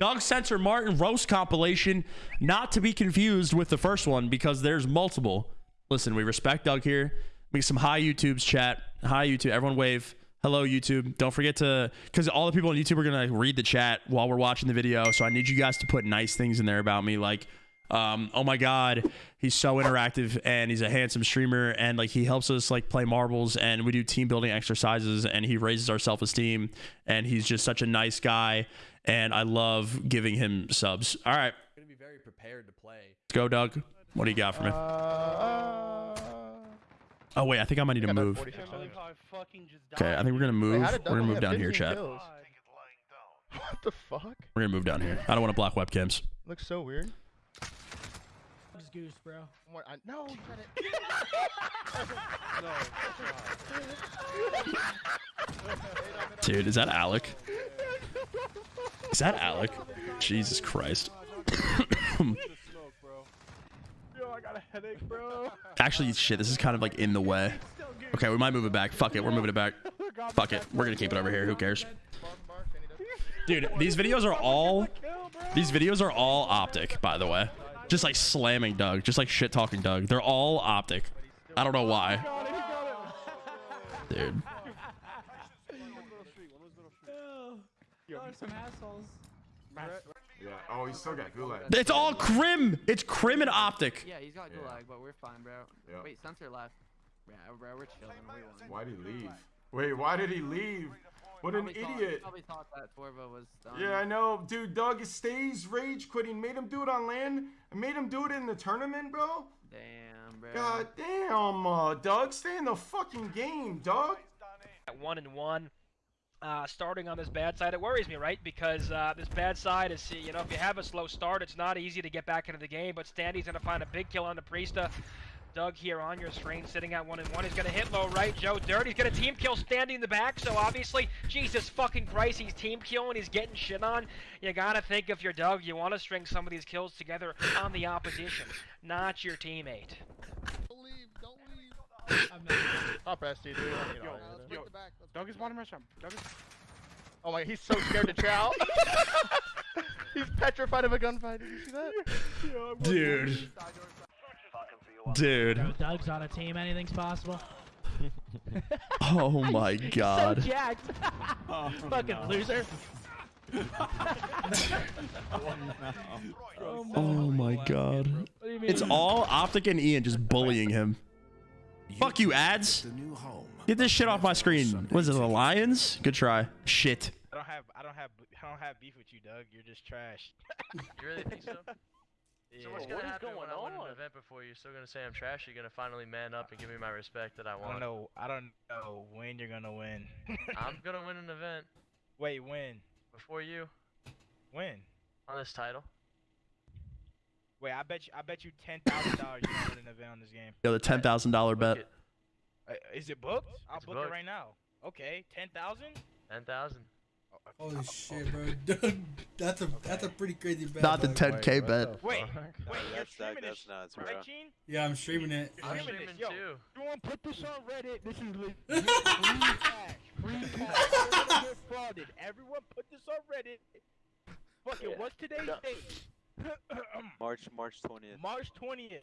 Doug Censor Martin roast compilation, not to be confused with the first one because there's multiple. Listen, we respect Doug here. Make some hi YouTube's chat. Hi YouTube. Everyone wave. Hello YouTube. Don't forget to because all the people on YouTube are gonna read the chat while we're watching the video. So I need you guys to put nice things in there about me, like um, oh my god, he's so interactive and he's a handsome streamer and like he helps us like play marbles and we do team building exercises and he raises our self-esteem and he's just such a nice guy and I love giving him subs. All right. gonna be very prepared to play. Let's go, Doug. What do you got for me? Oh wait, I think I might need to move. Okay, I think we're gonna move. We're gonna move down here, chat. What the fuck? We're gonna move down here. I don't want to block webcams. Looks so weird. Just goose, bro. What, I, no, you got it. Dude, is that Alec? Is that Alec? Jesus Christ. Yo, I got a headache. Actually, shit, this is kind of like in the way. Okay, we might move it back. Fuck it, we're moving it back. Fuck it, we're gonna keep it over here. Who cares? Dude, these videos are all these videos are all optic, by the way. Just like slamming Doug, just like shit talking Doug. They're all optic. I don't know why. Dude. some assholes. Yeah. Oh, he's still got gulag. It's all crim. It's crim and optic. Yeah, he's got Yeah. gulag, but we're fine, bro. Yeah. Wait, censor left. Yeah, bro, we're chilling. Why did he leave? Wait, why did he leave? What an Probably thought- idiot. Probably thought that Torva was done. Yeah, I know, dude. Doug stays rage quitting. Made him do it on land. I made him do it in the tournament, bro. Damn, bro. God damn, uh, Doug, stay in the fucking game, Doug. at one and one. Uh, starting on this bad side, it worries me, right? Because uh, this bad side is, you know, if you have a slow start, it's not easy to get back into the game. But Standy's gonna find a big kill on the Priesta. Doug here on your screen, sitting at one and one. He's gonna hit low right. Joe Dirt. He's gonna team kill Standy in the back. So obviously, Jesus fucking Christ, he's team killing. He's getting shit on. You gotta think if you're Doug, you want to string some of these kills together on the opposition, not your teammate. Don't leave, don't leave. I'm not. Top ST, dude. You Yo, yo, break the back, let's Doug break is the bottom rush. Doug is. Oh my, he's so scared to chow. he's petrified of a gunfight. Did you see that? Dude. Dude. Bro, Doug's on a team. Anything's possible. Oh my So god. jacked. Oh, Fucking loser. Oh my oh, god. What do you mean? It's all optic and Ian just bullying him. Fuck you, ads. Get this shit off my screen. Was it the Lions? Good try. Shit. I don't have. I don't have. I don't have beef with you, Doug. You're just trash. You really think so? Yeah. So what's gonna happen when I win an event before you? Still gonna say I'm trash? You're gonna finally man up and give me my respect that I want. I don't know. I don't know when you're gonna win. I'm gonna win an event Wait, when? before you When? on this title. Wait, I bet you. I bet you ten thousand dollars you can win an event on this game. Yo, the ten thousand dollar bet. it. Uh, is it booked? I'll It's book booked. it right now. Okay, ten thousand. Ten thousand. Holy shit, bro. That's a that's a pretty crazy bet. Not the 10k bet. Wait, wait, No, you're streaming that- this, that's nuts, bro. right, Gene? Yeah, I'm streaming it. I'm Streaming streaming this, yo. too. You want to put this on Reddit? This is legit. free cash. Free cash. Don't get frauded. Everyone put this on Reddit. Fuck it. What's today's date? March March 20th. March 20th.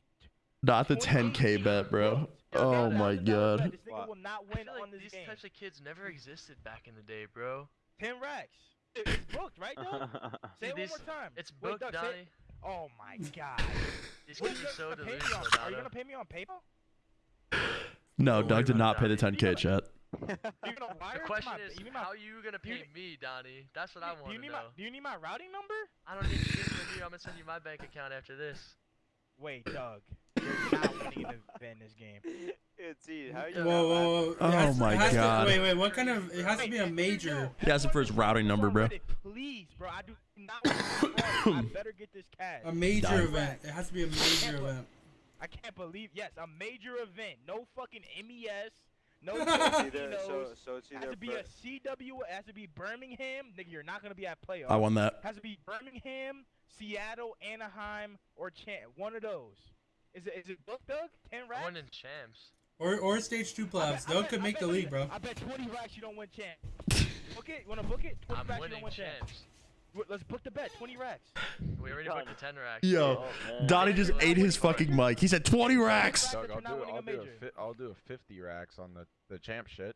Not the 10k bet, bro. Oh my god. This nigga will not win on like this these types of kids never existed back in the day, bro. 10 racks. It's booked, right, Doug? Say it one more time. It's Wait, booked, Doug, say Oh my god. These What kids are so gonna pay me delusional, on? Are you gonna pay me on PayPal? No, Don't Doug did not pay the 10k chat. You gonna wire The question my- is, my- how are you gonna do you pay me, Donnie? That's what I want to know. my Do you need my routing number? I don't need to give it to you. I'm gonna send you my bank account after this. Wait, Doug. You're not winning an in this game. it's easy. How you Whoa, whoa, whoa! Oh has- my it has to- God. wait, wait. What kind of? It has to be a major. yo, He asked him for his routing number, bro. Please, bro. I do not want to. I better get this cash. A major Done. event. It has to be a major event. I can't believe. Yes, a major event. No fucking MES. No It's either, so so it's has to be a CW. It has to be Birmingham. Nigga, you're not gonna be at playoffs. I won that. Has to be Birmingham, Seattle, Anaheim, or Chan. One of those. Is it is it booked, Doug? Ten I racks. won in champs. Or or stage two I bet- playoffs. I Doug bet- could make bet- the league, bro. I bet 20 racks you don't win champ. book it. You wanna book it? 20 I'm racks you don't win champ. champs. W- Let's book the bet. 20 racks. We already booked the 10 racks. Yo, oh, Donnie just ate his fucking mic. He said 20 racks. Doug, I'll do, winning I'll do I'll do a 50 racks on the the champ shit.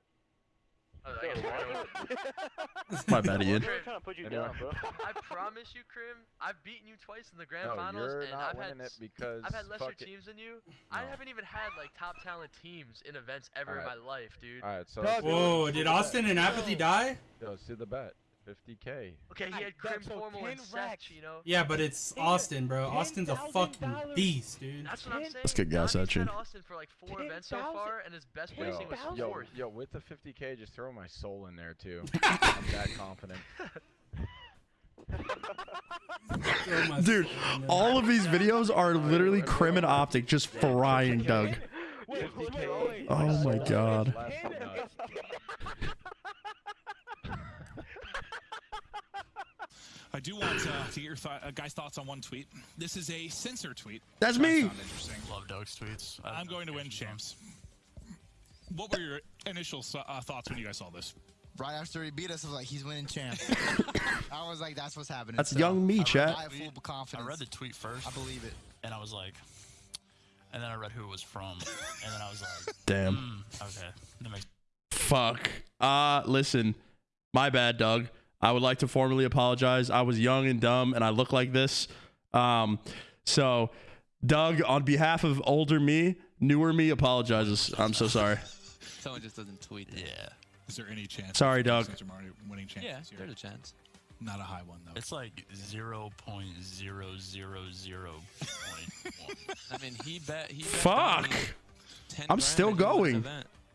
Oh, I guess- My bad, Ian. Crim, trying to put you Anyway. down, bro. I promise you, Crim, I've beaten you twice in the grand No, finals, and I've had it because I've had lesser fuck it. teams than you. I haven't even had like top talent teams in events ever in my life, dude. All right, so Doug, let's do- Whoa, did. Austin and Apathy die? Yo, let's do the bet. 50k. Okay, he had Doug, Crim so formal and Seth, you know. Yeah, but it's Ten- Austin, bro. Austin's a $10,000 fucking beast, dude. That's what I'm saying. Let's get gas at you. had Austin for like four events so far, and his best Ten placing was thousand? Yo, fourth. yo, with the 50k, just throw my soul in there too. I'm that confident. Dude, soul in there. all of these videos are literally Crim and Optic just frying Doug. Wait, wait, wait, 50K. wait. Oh my god. Last nut. I do want uh, to get your th- uh, guys' thoughts on one tweet. This is a censor tweet. That's me. interesting. Love Doug's tweets. I'm going to win champs. What were your initial uh, thoughts when you guys saw this? Right after he beat us, I was like, he's winning champs. I was like, that's what's happening. That's So, young me, I read- chat. I have full confidence. I read the tweet first. I believe it. And I was like, and then I read who it was from, and then I was like, Damn. "Hmm, okay, that makes Fuck. Uh, listen, my bad, Doug. I would like to formally apologize. I was young and dumb, and I look like this. Um, so, Doug, on behalf of older me, newer me, apologizes. I'm so sorry. someone just doesn't tweet. That. Yeah, Is there any chance? Sorry, Doug. Censor Mario winning champs yeah, this year? there's a chance. Not a high one though. It's like zero point zero zero zero point one. I mean, he bet. He bet Fuck. 10 I'm still that he going.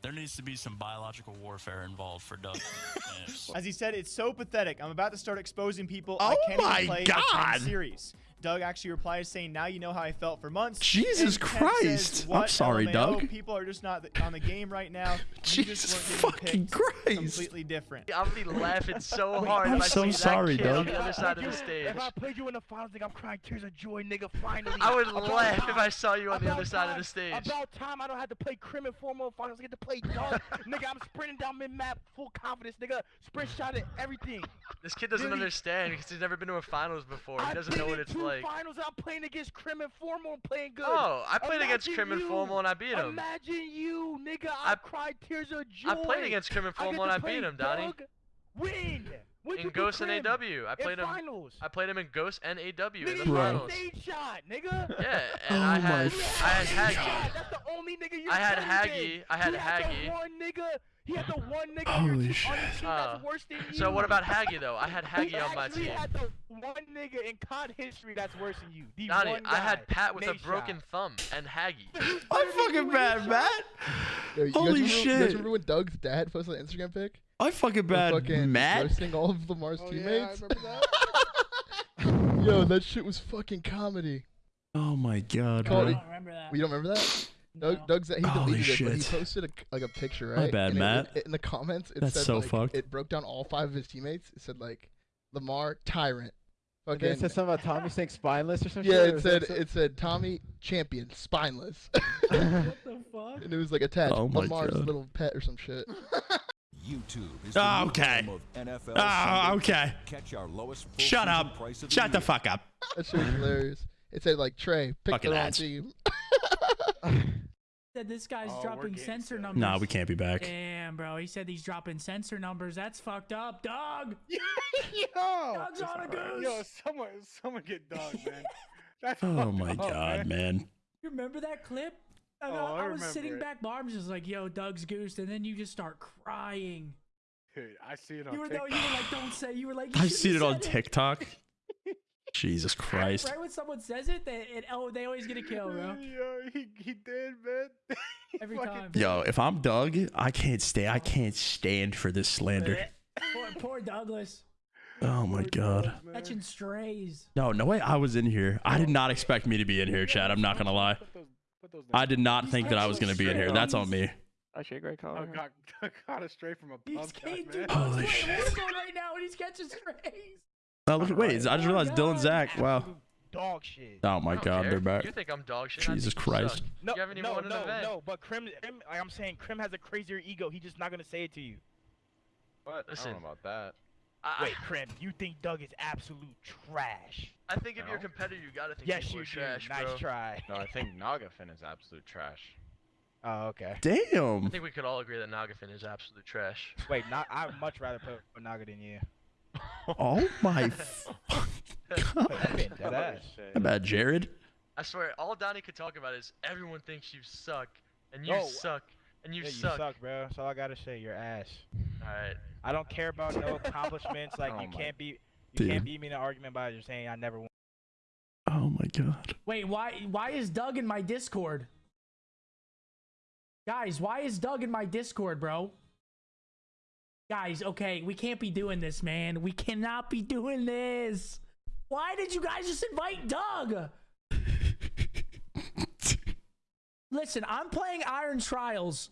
Event. There needs to be some biological warfare involved for Doug. As he said, it's so pathetic. I'm about to start exposing people. Oh I can't my even play God. a series. Doug actually replies saying, "Now you know how I felt for months." Jesus And Christ. Says, I'm sorry, LMAO, Doug. People are just not on the game right now. Jesus just weren't getting fucking. Christ. Completely different. I'm gonna be laughing so hard I'm if I so see sorry, that kid on the other side of the stage. If I played you in the finals, nigga, I'm crying tears of joy, nigga. Finally. I would About laugh if. I saw you on the About other side of the stage. About time I don't have to play Crim and Formal finals. I get to play Dog. nigga, I'm sprinting down mid map, full confidence, nigga. Sprint shot at everything. This kid doesn't Really? understand because he's never been to a finals before. He I've doesn't know what it's two like. finals. I'm playing against Crim and Formal and playing good. Oh, I played against Imagine Crim and. Formal and I beat him. Imagine you, nigga. I, I- cried tears of joy. I played against Crim and Formal and I beat him, Donnie. Win. When'd In Ghost and AW. I played in him. finals. I played him in Ghost and AW in the you finals. a stage shot, nigga. Yeah, and Oh I had I had had a. Haggy. That's the only nigga you I had Haggy. I had he Had Haggy. the one nigga. He had the one nigga Holy on, your, shit. on your team Uh, that's worse than you. So what about Haggy though? I had Haggy on my actually team. had the one nigga in COD history that's worse than you. The Donnie, one I had. Pat with a broken shot. thumb and Haggy. I'm fucking bad, Matt. Yo, you guys Holy remember, You guys remember when Doug's dad posted an Instagram pic? I fucking bad, fucking Matt. roasting all of Lamar's Oh, teammates. Yeah, I remember that. Yo, that shit was fucking comedy. Oh my god, Call bro. I don't remember that. You don't remember that? No. Doug, Doug's he Holy deleted it, but he posted a, like a picture, right? My bad, And Matt. it- in the comments, it That's said so like, fucked. it broke down all five of his teammates. It said like Lamar tyrant. And it said something about Tommy saying spineless or something. yeah, it said it said Tommy champion spineless, What the fuck? and it was like attached Oh Lamar's God. Little pet or some shit. YouTube is Ah, okay. oh, okay. Catch our lowest Shut up. Shut the fuck up. That shit was hilarious. It said like Trey, pick Fucking the wrong ads. team. Said this guy's Oh, dropping getting Censor set. numbers. Nah, we can't be back. Damn, bro. He said he's dropping Censor numbers. That's fucked up, dog. Yo, Doug's on a goose. yo, someone, someone get dog, man. That's Oh my up, god, man. You remember that clip? Oh, I, Oh, know, I I was sitting it. back, Barb's just like, "Yo, Doug's goosed," and then you just start crying. Dude, I see it on You were though, TikTok. you were like, "Don't say." You were like, you I've seen it on said TikTok. Jesus Christ. Right when someone says it, they it, oh they always get a kill, bro. Yo, he, he did, man. He Every time. Yo, if I'm Doug, I can't stay. I oh. can't stand for this slander. poor, poor Douglas, Oh my god. catching strays. No, no way. I was in here. I did oh. not expect me to be in here, Chad. I'm not gonna lie. Put those, put I did not think that I was gonna be in here. That's on me. Actually, a great call. Oh, I got, I got it straight from a He's pump getting shot, dude, man. Holy playing shit. Warzone right now, and he's catching strays. Oh, look, wait, I just oh realized Dylan Zach. Wow. Dog shit. Oh my god, care. they're back. You think I'm dog shit? Jesus Christ. No, You haven't even no, won an no, event. no. But Crim, Crim, like I'm saying, Crim has a crazier ego. He's just not gonna say it to you. What? I Listen. don't know about that. Wait, Crim, you think Doug is absolute trash? I think if you're a competitor, you gotta think Yes, you are do. trash, nice bro. try. No, I think Nagafen is absolute trash. Oh, okay. Damn. I think we could all agree that Nagafen is absolute trash. Wait, not, I'd much rather put Naga than you. Oh my fuck. I'm being. How about Jared? I swear, all Donnie could talk about is everyone thinks you suck, and you No, suck, and you yeah, suck. You suck, bro. That's all I gotta say. You're ass. Alright. I don't care about no accomplishments. Like Oh you can't be, you Dude. can't beat me in an argument by just saying I never won. Oh my god. Wait, why why is Doug in my Discord? Guys, why is Doug in my Discord, bro? Guys, okay, we can't be doing this, man. We cannot be doing this. Why did you guys just invite Doug? Listen, I'm playing Iron Trials.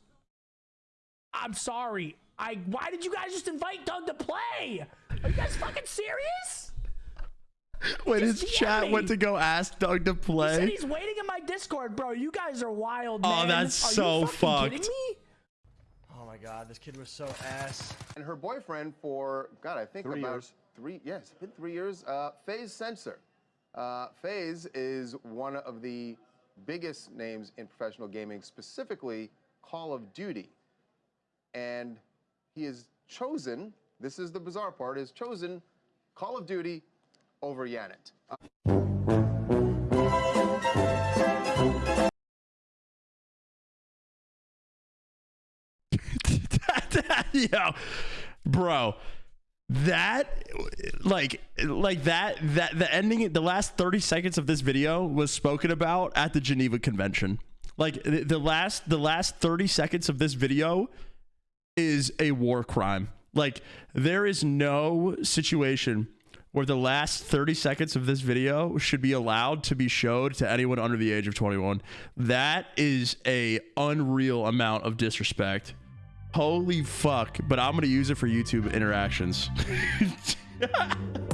I'm sorry. I why did you guys just invite Doug to play? Are you guys fucking serious? When Just his DM chat me. went to go ask Doug to He said play. he's waiting in my Discord, bro. You guys are wild, Oh, man. that's Are you so fucking kidding fucked. me? Oh my god, this kid was so ass. And her boyfriend for, God, I think Three about years. three, yes, it's been three years. Uh, FaZe Censor. Uh, FaZe is one of the biggest names in professional gaming, specifically Call of Duty. And he has chosen, this is the bizarre part, has chosen Call of Duty over Yanet. Uh, Yo, bro, that like like that that the ending the last 30 seconds of this video was spoken about at the Geneva Convention. Like the last the last 30 seconds of this video is a war crime. Like there is no situation where the last 30 seconds of this video should be allowed to be showed to anyone under the age of 21. That is a unreal amount of disrespect. Holy fuck, but I'm going to use it for YouTube interactions.